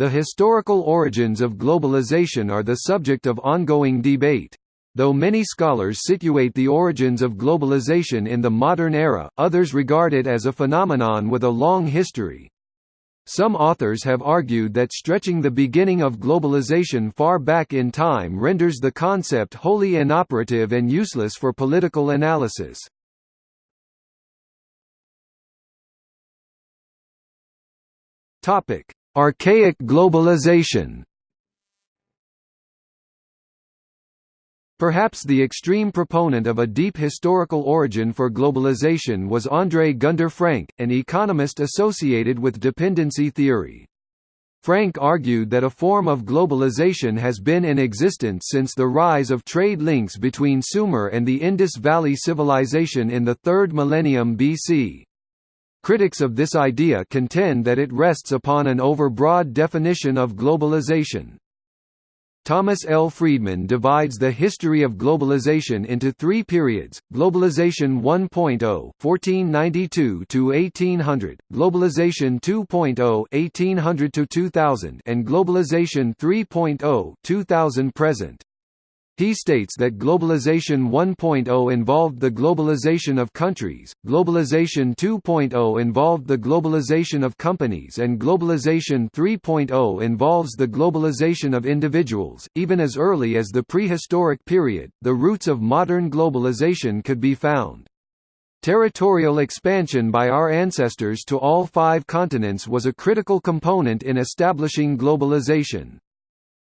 The historical origins of globalization are the subject of ongoing debate. Though many scholars situate the origins of globalization in the modern era, others regard it as a phenomenon with a long history. Some authors have argued that stretching the beginning of globalization far back in time renders the concept wholly inoperative and useless for political analysis. Archaic globalization Perhaps the extreme proponent of a deep historical origin for globalization was André Gunder Frank, an economist associated with dependency theory. Frank argued that a form of globalization has been in existence since the rise of trade links between Sumer and the Indus Valley Civilization in the 3rd millennium BC. Critics of this idea contend that it rests upon an overbroad definition of globalization. Thomas L. Friedman divides the history of globalization into three periods, Globalization 1.0 (1492–1800), Globalization 2.0 (1800–2000), and Globalization 3.0 (2000–present). He states that Globalization 1.0 involved the globalization of countries, Globalization 2.0 involved the globalization of companies and Globalization 3.0 involves the globalization of individuals. Even as early as the prehistoric period, the roots of modern globalization could be found. Territorial expansion by our ancestors to all five continents was a critical component in establishing globalization.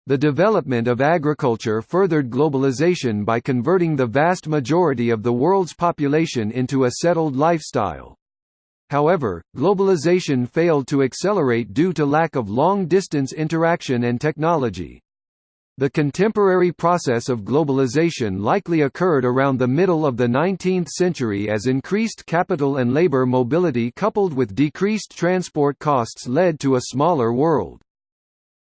The development of agriculture furthered globalization by converting the vast majority of the world's population into a settled lifestyle. However, globalization failed to accelerate due to lack of long-distance interaction and technology. The contemporary process of globalization likely occurred around the middle of the 19th century as increased capital and labor mobility coupled with decreased transport costs led to a smaller world.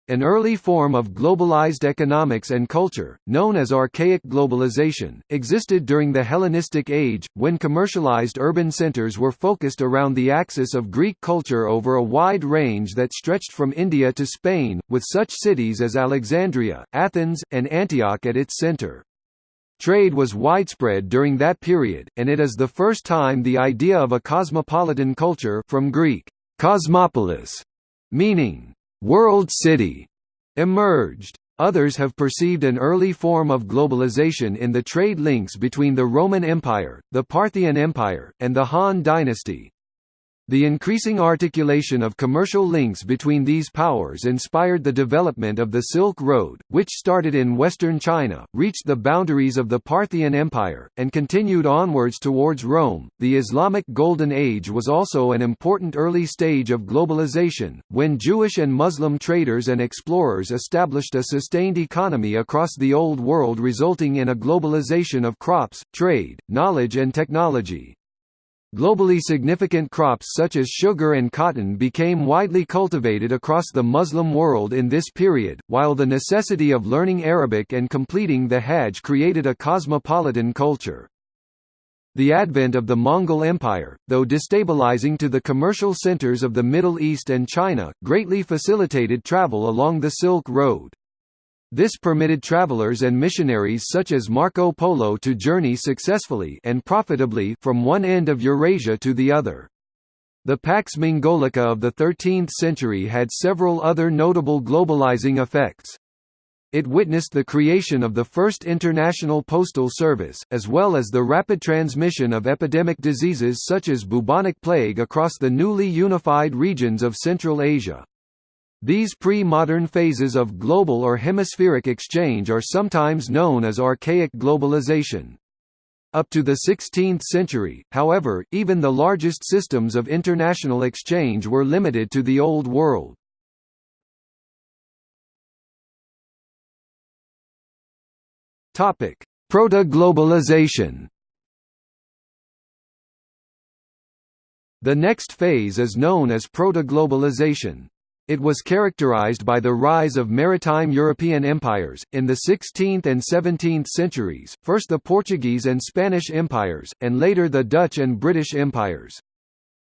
An early form of globalized economics and culture, known as archaic globalization, existed during the Hellenistic Age, when commercialized urban centers were focused around the axis of Greek culture over a wide range that stretched from India to Spain, with such cities as Alexandria, Athens, and Antioch at its center. Trade was widespread during that period, and it is the first time the idea of a cosmopolitan culture from Greek, cosmopolis, meaning world city emerged. Others have perceived an early form of globalization in the trade links between the Roman Empire, the Parthian Empire, and the Han dynasty. The increasing articulation of commercial links between these powers inspired the development of the Silk Road, which started in western China, reached the boundaries of the Parthian Empire, and continued onwards towards Rome. The Islamic Golden Age was also an important early stage of globalization, when Jewish and Muslim traders and explorers established a sustained economy across the Old World, resulting in a globalization of crops, trade, knowledge, and technology. Globally significant crops such as sugar and cotton became widely cultivated across the Muslim world in this period, while the necessity of learning Arabic and completing the Hajj created a cosmopolitan culture. The advent of the Mongol Empire, though destabilizing to the commercial centers of the Middle East and China, greatly facilitated travel along the Silk Road. This permitted travelers and missionaries such as Marco Polo to journey successfully and profitably from one end of Eurasia to the other. The Pax Mongolica of the 13th century had several other notable globalizing effects. It witnessed the creation of the first international postal service, as well as the rapid transmission of epidemic diseases such as bubonic plague across the newly unified regions of Central Asia. These pre-modern phases of global or hemispheric exchange are sometimes known as archaic globalization. Up to the 16th century, however, even the largest systems of international exchange were limited to the Old World. Proto-globalization The next phase is known as proto-globalization. It was characterized by the rise of maritime European empires, in the 16th and 17th centuries, first the Portuguese and Spanish empires, and later the Dutch and British empires.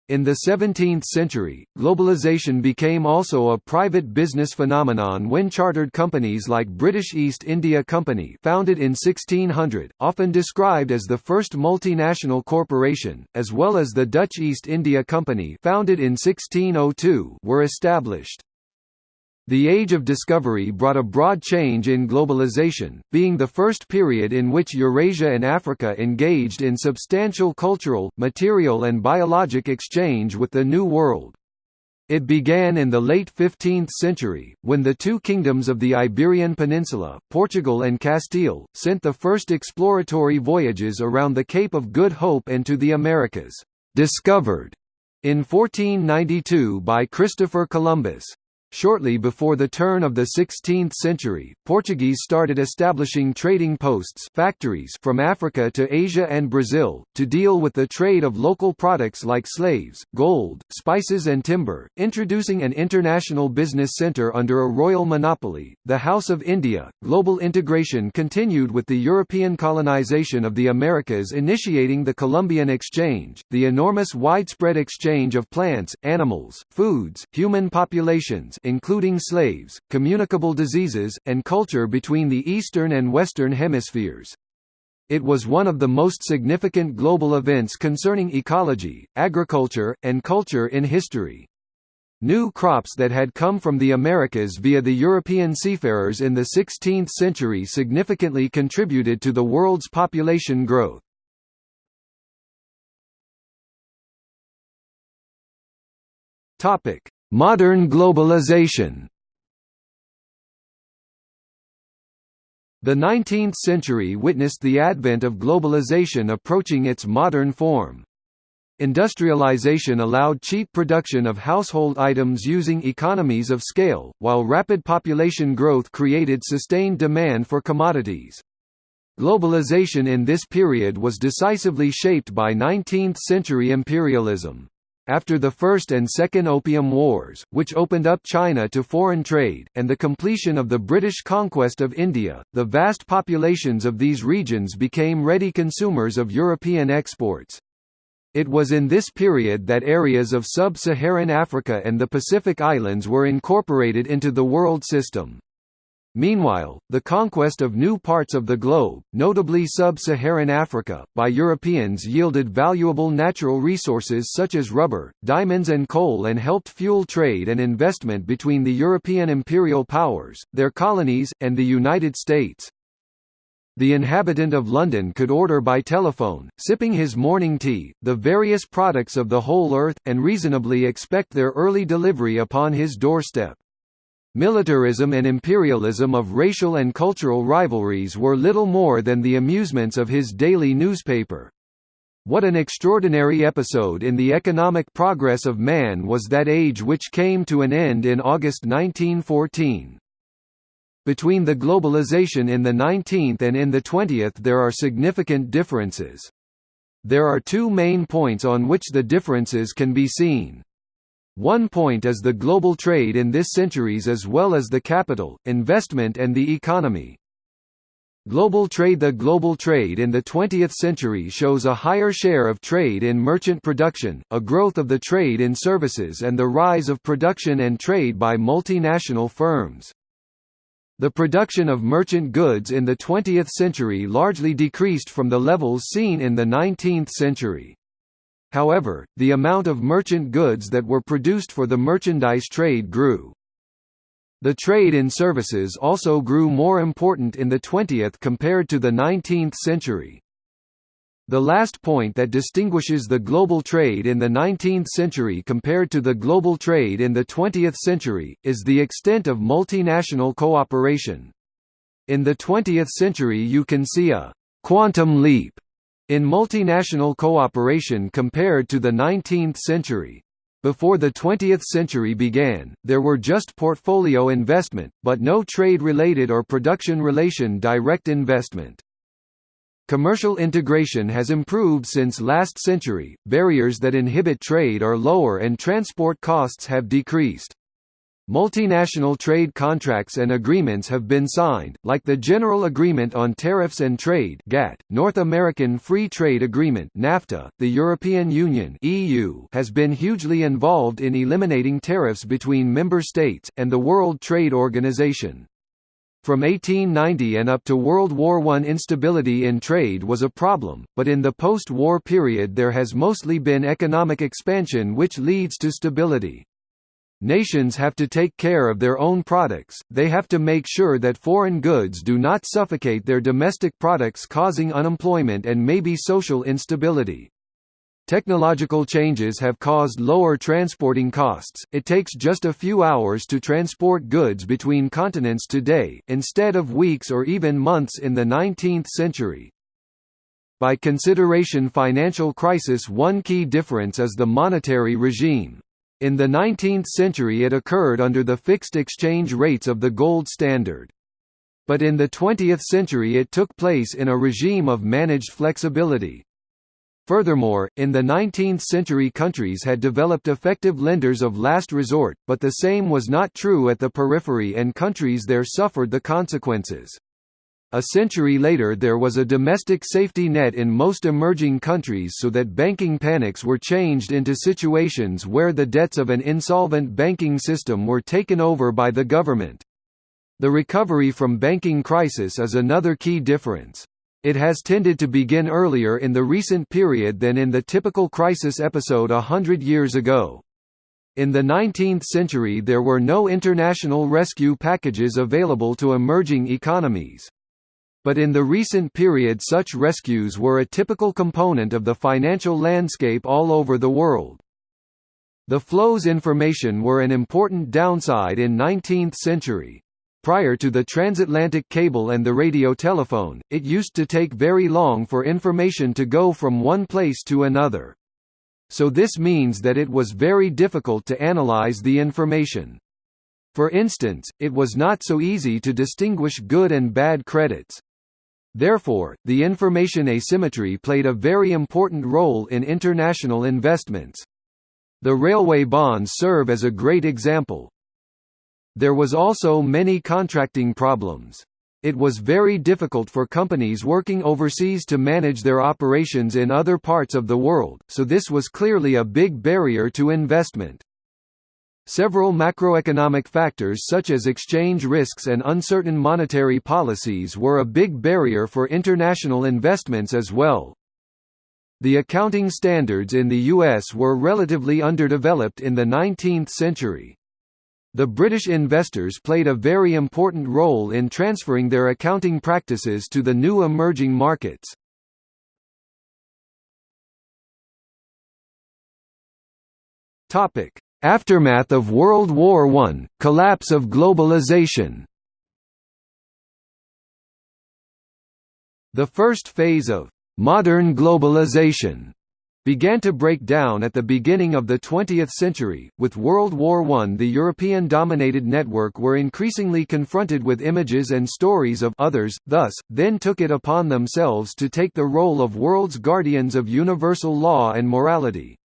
In the 17th century, globalization became also a private business phenomenon when chartered companies like British East India Company founded in 1600, often described as the first multinational corporation, as well as the Dutch East India Company founded in 1602 were established. The Age of Discovery brought a broad change in globalization, being the first period in which Eurasia and Africa engaged in substantial cultural, material and biologic exchange with the New World. It began in the late 15th century, when the two kingdoms of the Iberian Peninsula, Portugal and Castile, sent the first exploratory voyages around the Cape of Good Hope and to the Americas, discovered in 1492 by Christopher Columbus. Shortly before the turn of the 16th century, Portuguese started establishing trading posts factories from Africa to Asia and Brazil, to deal with the trade of local products like slaves, gold, spices and timber, introducing an international business centre under a royal monopoly, the House of India. Global integration continued with the European colonization of the Americas initiating the Columbian Exchange, the enormous widespread exchange of plants, animals, foods, human populations including slaves, communicable diseases, and culture between the Eastern and Western hemispheres. It was one of the most significant global events concerning ecology, agriculture, and culture in history. New crops that had come from the Americas via the European seafarers in the 16th century significantly contributed to the world's population growth. Topic: Modern globalization The 19th century witnessed the advent of globalization approaching its modern form. Industrialization allowed cheap production of household items using economies of scale, while rapid population growth created sustained demand for commodities. Globalization in this period was decisively shaped by 19th-century imperialism. After the First and Second Opium Wars, which opened up China to foreign trade, and the completion of the British conquest of India, the vast populations of these regions became ready consumers of European exports. It was in this period that areas of sub-Saharan Africa and the Pacific Islands were incorporated into the world system. Meanwhile, the conquest of new parts of the globe, notably sub-Saharan Africa, by Europeans yielded valuable natural resources such as rubber, diamonds and coal and helped fuel trade and investment between the European imperial powers, their colonies, and the United States. The inhabitant of London could order by telephone, sipping his morning tea, the various products of the whole earth, and reasonably expect their early delivery upon his doorstep. Militarism and imperialism of racial and cultural rivalries were little more than the amusements of his daily newspaper. What an extraordinary episode in the economic progress of man was that age which came to an end in August 1914. Between the globalization in the 19th and in the 20th there are significant differences. There are two main points on which the differences can be seen. One point is the global trade in this centuries as well as the capital, investment and the economy. Global trade The global trade in the 20th century shows a higher share of trade in merchant production, a growth of the trade in services and the rise of production and trade by multinational firms. The production of merchant goods in the 20th century largely decreased from the levels seen in the 19th century. However, the amount of merchant goods that were produced for the merchandise trade grew. The trade in services also grew more important in the 20th compared to the 19th century. The last point that distinguishes the global trade in the 19th century compared to the global trade in the 20th century, is the extent of multinational cooperation. In the 20th century you can see a «quantum leap» in multinational cooperation compared to the 19th century. Before the 20th century began, there were just portfolio investment, but no trade-related or production-relation direct investment. Commercial integration has improved since last century, barriers that inhibit trade are lower and transport costs have decreased. Multinational trade contracts and agreements have been signed, like the General Agreement on Tariffs and Trade (GATT), North American Free Trade Agreement (NAFTA). The European Union (EU) has been hugely involved in eliminating tariffs between member states and the World Trade Organization. From 1890 and up to World War I instability in trade was a problem, but in the post-war period there has mostly been economic expansion which leads to stability. Nations have to take care of their own products, they have to make sure that foreign goods do not suffocate their domestic products causing unemployment and maybe social instability. Technological changes have caused lower transporting costs, it takes just a few hours to transport goods between continents today, instead of weeks or even months in the 19th century. By consideration financial crisis one key difference is the monetary regime. In the 19th century it occurred under the fixed exchange rates of the gold standard. But in the 20th century it took place in a regime of managed flexibility. Furthermore, in the 19th century countries had developed effective lenders of last resort, but the same was not true at the periphery and countries there suffered the consequences. A century later there was a domestic safety net in most emerging countries so that banking panics were changed into situations where the debts of an insolvent banking system were taken over by the government. The recovery from banking crisis is another key difference. It has tended to begin earlier in the recent period than in the typical crisis episode a hundred years ago. In the 19th century there were no international rescue packages available to emerging economies. But in the recent period such rescues were a typical component of the financial landscape all over the world. The flows information were an important downside in 19th century. Prior to the transatlantic cable and the radio telephone, it used to take very long for information to go from one place to another. So this means that it was very difficult to analyze the information. For instance, it was not so easy to distinguish good and bad credits. Therefore, the information asymmetry played a very important role in international investments. The railway bonds serve as a great example. There was also many contracting problems. It was very difficult for companies working overseas to manage their operations in other parts of the world, so this was clearly a big barrier to investment. Several macroeconomic factors such as exchange risks and uncertain monetary policies were a big barrier for international investments as well. The accounting standards in the US were relatively underdeveloped in the 19th century. The British investors played a very important role in transferring their accounting practices to the new emerging markets. Topic: Aftermath of World War I, collapse of globalization The first phase of «modern globalization» began to break down at the beginning of the 20th century. With World War I, the European dominated network were increasingly confronted with images and stories of others, thus, then took it upon themselves to take the role of world's guardians of universal law and morality.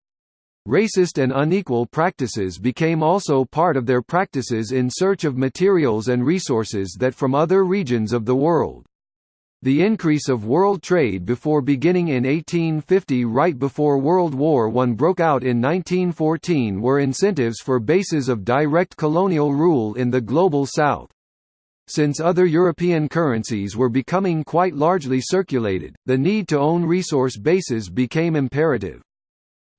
Racist and unequal practices became also part of their practices in search of materials and resources that from other regions of the world. The increase of world trade before beginning in 1850 right before World War I broke out in 1914 were incentives for bases of direct colonial rule in the Global South. Since other European currencies were becoming quite largely circulated, the need to own resource bases became imperative.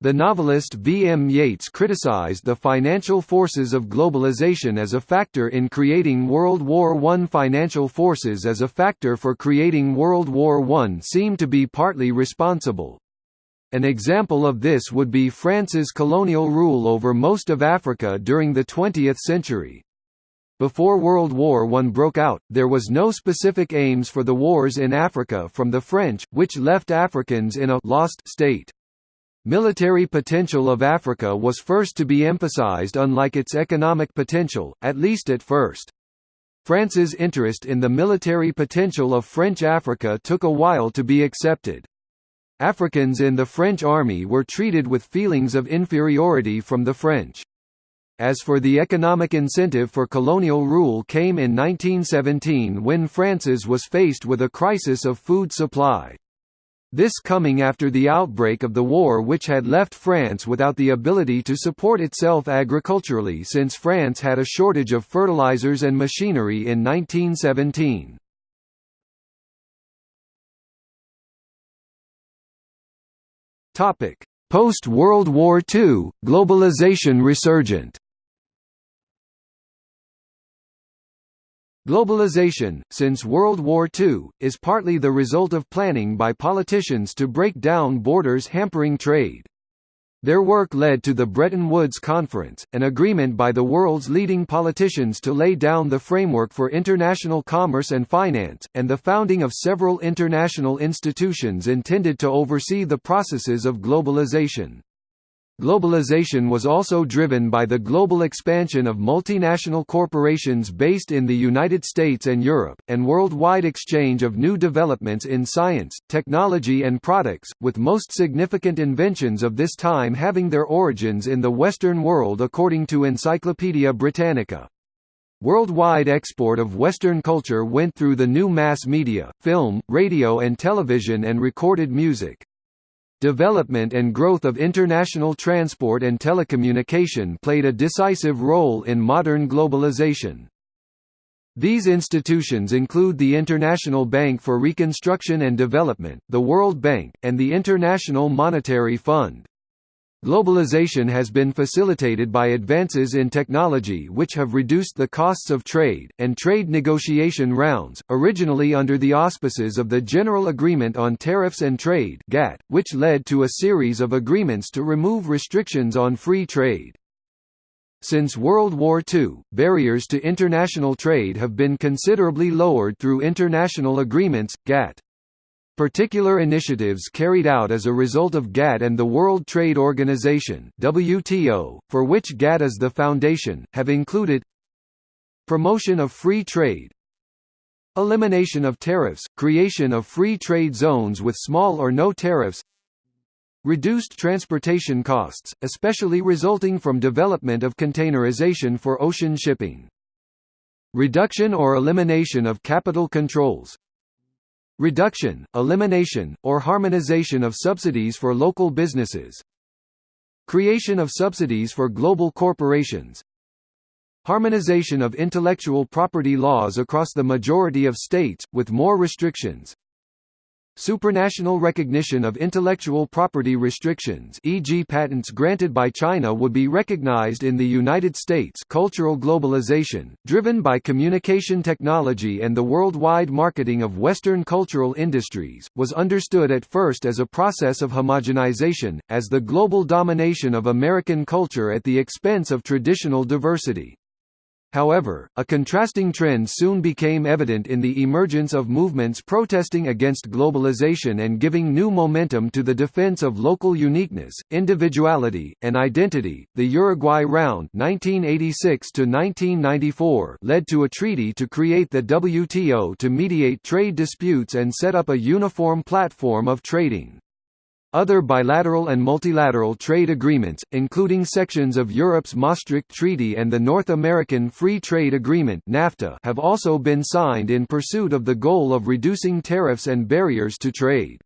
The novelist V. M. Yeats criticized the financial forces of globalization as a factor in creating World War I. Financial forces as a factor for creating World War I seem to be partly responsible. An example of this would be France's colonial rule over most of Africa during the 20th century. Before World War I broke out, there was no specific aims for the wars in Africa from the French, which left Africans in a «lost» state. Military potential of Africa was first to be emphasized unlike its economic potential, at least at first. France's interest in the military potential of French Africa took a while to be accepted. Africans in the French army were treated with feelings of inferiority from the French. as for the economic incentive for colonial rule came in 1917 when France's was faced with a crisis of food supply. This coming after the outbreak of the war which had left France without the ability to support itself agriculturally since France had a shortage of fertilizers and machinery in 1917. Post-World War II, globalization resurgent Globalization, since World War II, is partly the result of planning by politicians to break down borders hampering trade. Their work led to the Bretton Woods Conference, an agreement by the world's leading politicians to lay down the framework for international commerce and finance, and the founding of several international institutions intended to oversee the processes of globalization. Globalization was also driven by the global expansion of multinational corporations based in the United States and Europe, and worldwide exchange of new developments in science, technology and products, with most significant inventions of this time having their origins in the Western world according to Encyclopaedia Britannica. Worldwide export of Western culture went through the new mass media, film, radio and television and recorded music. Development and growth of international transport and telecommunication played a decisive role in modern globalization. These institutions include the International Bank for Reconstruction and Development, the World Bank, and the International Monetary Fund. Globalization has been facilitated by advances in technology which have reduced the costs of trade, and trade negotiation rounds, originally under the auspices of the General Agreement on Tariffs and Trade GATT, which led to a series of agreements to remove restrictions on free trade. Since World War II, barriers to international trade have been considerably lowered through international agreements, GATT. Particular initiatives carried out as a result of GATT and the World Trade Organization WTO, for which GATT is the foundation, have included Promotion of free trade Elimination of tariffs, creation of free trade zones with small or no tariffs Reduced transportation costs, especially resulting from development of containerization for ocean shipping Reduction or elimination of capital controls Reduction, elimination, or harmonization of subsidies for local businesses. Creation of subsidies for global corporations. Harmonization of intellectual property laws across the majority of states, with more restrictions Supranational recognition of intellectual property restrictions e.g. patents granted by China would be recognized in the United States cultural globalization, driven by communication technology and the worldwide marketing of Western cultural industries, was understood at first as a process of homogenization, as the global domination of American culture at the expense of traditional diversity. However, a contrasting trend soon became evident in the emergence of movements protesting against globalization and giving new momentum to the defense of local uniqueness, individuality, and identity. The Uruguay Round (1986 to 1994) led to a treaty to create the WTO to mediate trade disputes and set up a uniform platform of trading. Other bilateral and multilateral trade agreements, including sections of Europe's Maastricht Treaty and the North American Free Trade Agreement (NAFTA), have also been signed in pursuit of the goal of reducing tariffs and barriers to trade.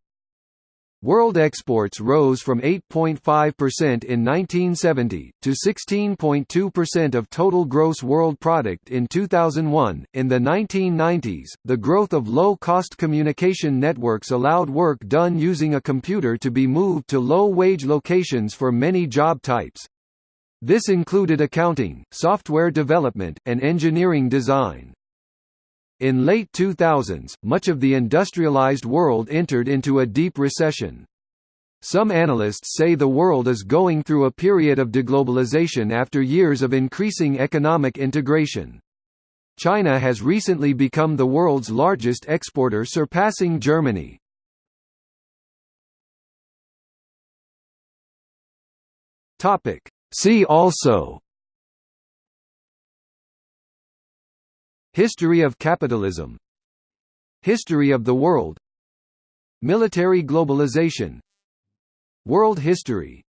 World exports rose from 8.5% in 1970 to 16.2% of total gross world product in 2001. In the 1990s, the growth of low-cost communication networks allowed work done using a computer to be moved to low-wage locations for many job types. This included accounting, software development, and engineering design. In late 2000s, much of the industrialized world entered into a deep recession. Some analysts say the world is going through a period of deglobalization after years of increasing economic integration. China has recently become the world's largest exporter surpassing Germany. See also History of capitalism. History of the world. Military globalization. World history